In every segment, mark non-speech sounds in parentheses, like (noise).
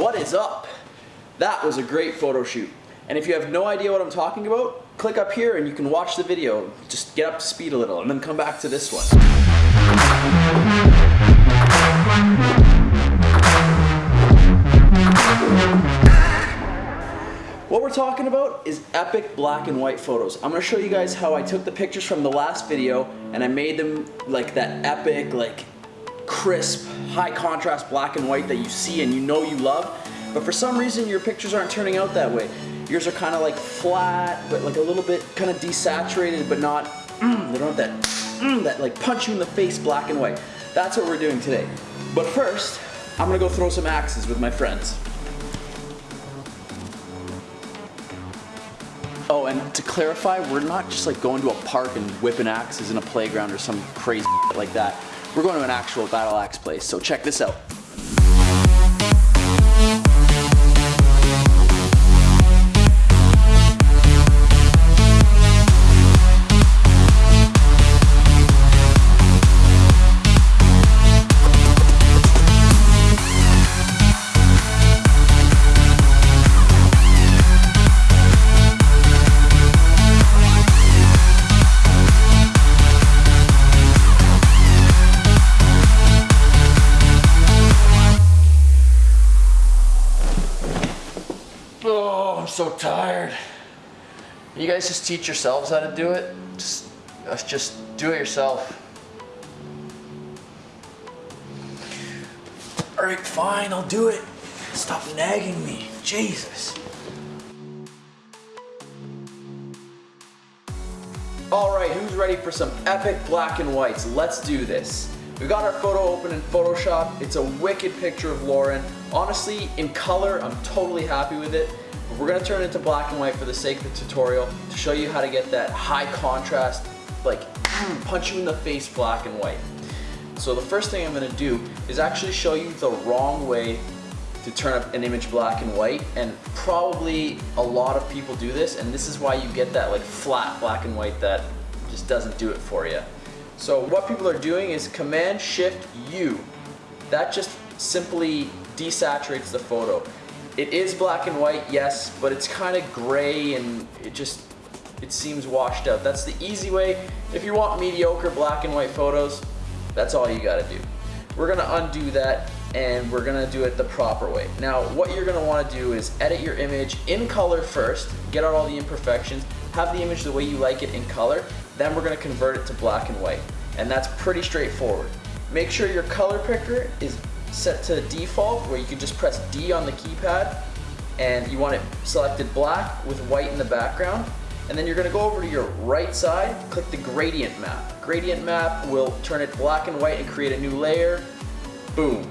what is up? That was a great photo shoot. And if you have no idea what I'm talking about, click up here and you can watch the video. Just get up to speed a little and then come back to this one. What we're talking about is epic black and white photos. I'm gonna show you guys how I took the pictures from the last video and I made them like that epic, like crisp, high contrast black and white that you see and you know you love. But for some reason your pictures aren't turning out that way. Yours are kind of like flat, but like a little bit kind of desaturated, but not, mm, they don't have that, mm, that like punch you in the face black and white. That's what we're doing today. But first, I'm gonna go throw some axes with my friends. Oh, and to clarify, we're not just like going to a park and whipping axes in a playground or some crazy (laughs) like that. We're going to an actual battle axe place, so check this out. So tired. You guys just teach yourselves how to do it. Just, uh, just do it yourself. All right, fine, I'll do it. Stop nagging me, Jesus. All right, who's ready for some epic black and whites? Let's do this. We got our photo open in Photoshop. It's a wicked picture of Lauren. Honestly, in color, I'm totally happy with it. But we're gonna turn it into black and white for the sake of the tutorial to show you how to get that high contrast, like (clears throat) punch you in the face black and white. So the first thing I'm gonna do is actually show you the wrong way to turn up an image black and white and probably a lot of people do this and this is why you get that like flat black and white that just doesn't do it for you. So what people are doing is Command Shift U. That just simply desaturates the photo. It is black and white, yes, but it's kind of gray and it just, it seems washed out. That's the easy way. If you want mediocre black and white photos, that's all you gotta do. We're gonna undo that and we're gonna do it the proper way. Now, what you're gonna wanna do is edit your image in color first, get out all the imperfections, have the image the way you like it in color, then we're gonna convert it to black and white. And that's pretty straightforward. Make sure your color picker is set to default where you can just press D on the keypad and you want it selected black with white in the background. And then you're gonna go over to your right side, click the gradient map. Gradient map will turn it black and white and create a new layer. Boom.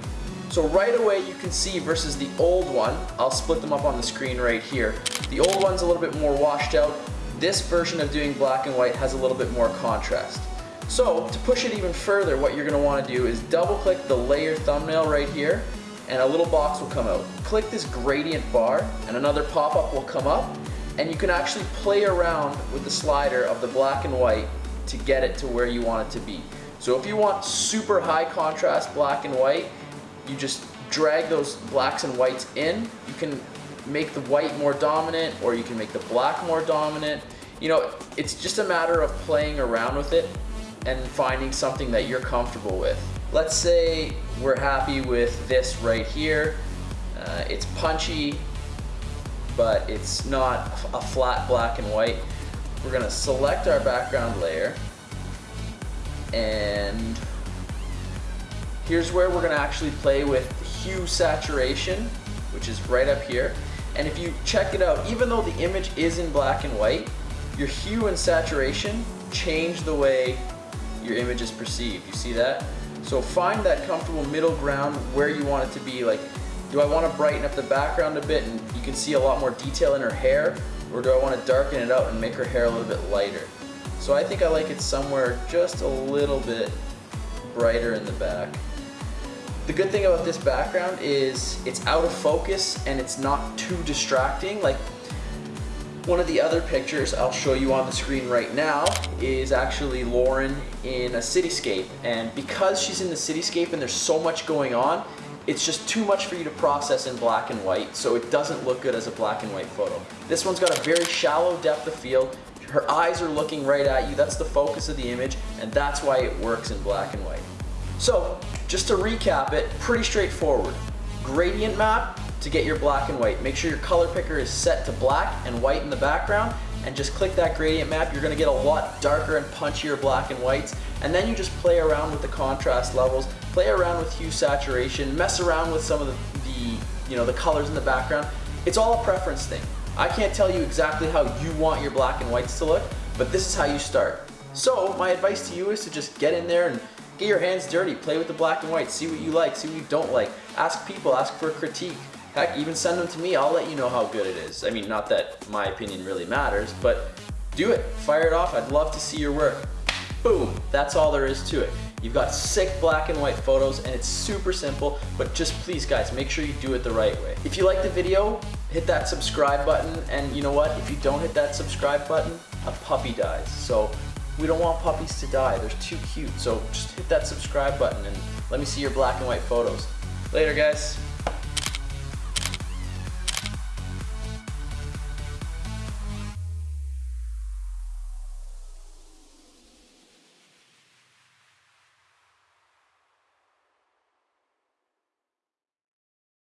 So right away you can see versus the old one, I'll split them up on the screen right here. The old one's a little bit more washed out. This version of doing black and white has a little bit more contrast. So to push it even further, what you're gonna wanna do is double click the layer thumbnail right here and a little box will come out. Click this gradient bar and another pop-up will come up and you can actually play around with the slider of the black and white to get it to where you want it to be. So if you want super high contrast black and white, you just drag those blacks and whites in. You can make the white more dominant or you can make the black more dominant. You know, it's just a matter of playing around with it and finding something that you're comfortable with. Let's say we're happy with this right here. Uh, it's punchy, but it's not a flat black and white. We're gonna select our background layer and here's where we're gonna actually play with hue saturation, which is right up here. And if you check it out, even though the image is in black and white, your hue and saturation change the way your image is perceived. You see that? So find that comfortable middle ground where you want it to be. Like, do I want to brighten up the background a bit and you can see a lot more detail in her hair? Or do I want to darken it out and make her hair a little bit lighter? So I think I like it somewhere just a little bit brighter in the back. The good thing about this background is it's out of focus and it's not too distracting. Like one of the other pictures I'll show you on the screen right now is actually Lauren in a cityscape. And because she's in the cityscape and there's so much going on, it's just too much for you to process in black and white, so it doesn't look good as a black and white photo. This one's got a very shallow depth of field. Her eyes are looking right at you. That's the focus of the image, and that's why it works in black and white. So, just to recap it, pretty straightforward. Gradient map to get your black and white. Make sure your color picker is set to black and white in the background, and just click that gradient map. You're gonna get a lot darker and punchier black and whites, and then you just play around with the contrast levels, play around with hue saturation, mess around with some of the, the you know, the colors in the background. It's all a preference thing. I can't tell you exactly how you want your black and whites to look, but this is how you start. So my advice to you is to just get in there and get your hands dirty, play with the black and white, see what you like, see what you don't like. Ask people, ask for a critique. Heck, even send them to me, I'll let you know how good it is. I mean, not that my opinion really matters, but do it, fire it off, I'd love to see your work. Boom, that's all there is to it. You've got sick black and white photos and it's super simple, but just please guys, make sure you do it the right way. If you like the video, hit that subscribe button and you know what, if you don't hit that subscribe button, a puppy dies. So we don't want puppies to die, they're too cute. So just hit that subscribe button and let me see your black and white photos. Later guys.